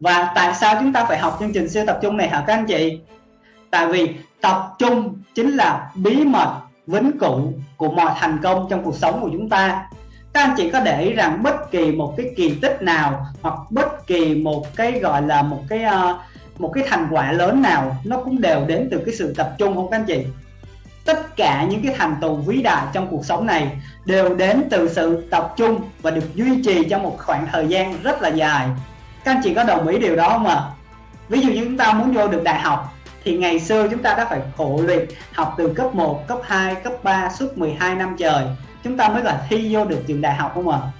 và tại sao chúng ta phải học chương trình siêu tập trung này hả các anh chị? Tại vì tập trung chính là bí mật vĩnh cửu của mọi thành công trong cuộc sống của chúng ta. Các anh chị có để ý rằng bất kỳ một cái kỳ tích nào hoặc bất kỳ một cái gọi là một cái uh, một cái thành quả lớn nào nó cũng đều đến từ cái sự tập trung không các anh chị? Tất cả những cái thành tựu vĩ đại trong cuộc sống này đều đến từ sự tập trung và được duy trì trong một khoảng thời gian rất là dài các anh chị có đồng ý điều đó không ạ à? ví dụ như chúng ta muốn vô được đại học thì ngày xưa chúng ta đã phải khổ luyện học từ cấp 1, cấp 2, cấp 3 suốt 12 năm trời chúng ta mới là thi vô được trường đại học không ạ à?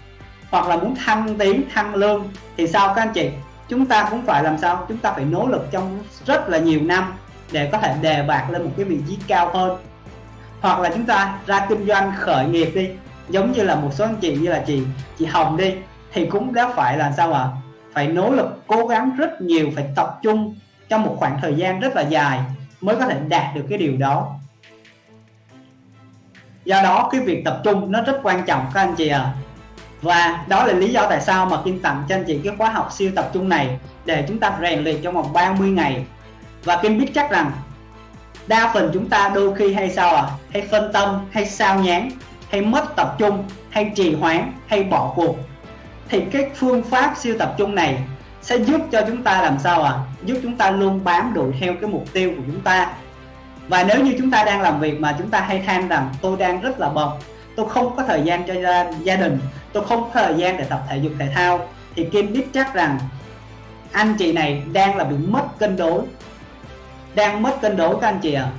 hoặc là muốn thăng tiến thăng lương thì sao các anh chị chúng ta cũng phải làm sao chúng ta phải nỗ lực trong rất là nhiều năm để có thể đề bạc lên một cái vị trí cao hơn hoặc là chúng ta ra kinh doanh khởi nghiệp đi giống như là một số anh chị như là chị chị Hồng đi thì cũng đã phải là sao ạ à? Phải nỗ lực cố gắng rất nhiều, phải tập trung trong một khoảng thời gian rất là dài mới có thể đạt được cái điều đó. Do đó, cái việc tập trung nó rất quan trọng, các anh chị ạ. À. và đó là lý do tại sao mà Kim tặng cho anh chị cái khóa học siêu tập trung này để chúng ta rèn luyện trong vòng 30 ngày. Và Kim biết chắc rằng đa phần chúng ta đôi khi hay sao à hay phân tâm, hay sao nhán hay mất tập trung, hay trì hoãn, hay bỏ cuộc thì cái phương pháp siêu tập trung này sẽ giúp cho chúng ta làm sao à giúp chúng ta luôn bám đuổi theo cái mục tiêu của chúng ta. Và nếu như chúng ta đang làm việc mà chúng ta hay than rằng tôi đang rất là bận tôi không có thời gian cho gia, gia đình tôi không có thời gian để tập thể dục thể thao thì Kim biết chắc rằng anh chị này đang là bị mất cân đối. Đang mất cân đối các anh chị ạ. À.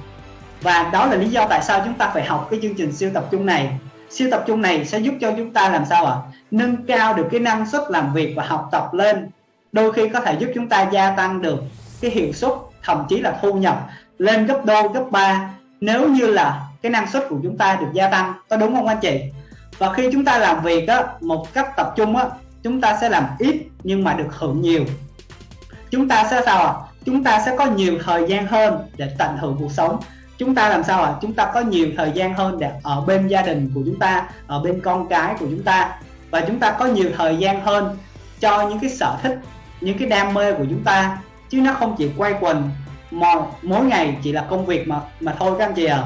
và đó là lý do tại sao chúng ta phải học cái chương trình siêu tập trung này siêu tập trung này sẽ giúp cho chúng ta làm sao ạ? À? nâng cao được cái năng suất làm việc và học tập lên. Đôi khi có thể giúp chúng ta gia tăng được cái hiệu suất thậm chí là thu nhập lên gấp đôi gấp ba. Nếu như là cái năng suất của chúng ta được gia tăng có đúng không anh chị? Và khi chúng ta làm việc á, một cách tập trung á, chúng ta sẽ làm ít nhưng mà được hưởng nhiều. Chúng ta sẽ sao ạ? Chúng ta sẽ có nhiều thời gian hơn để tận hưởng cuộc sống chúng ta làm sao ạ? Chúng ta có nhiều thời gian hơn để ở bên gia đình của chúng ta ở bên con cái của chúng ta. Và chúng ta có nhiều thời gian hơn cho những cái sở thích những cái đam mê của chúng ta chứ nó không chỉ quay quần mỗi, mỗi ngày chỉ là công việc mà mà thôi các anh chị à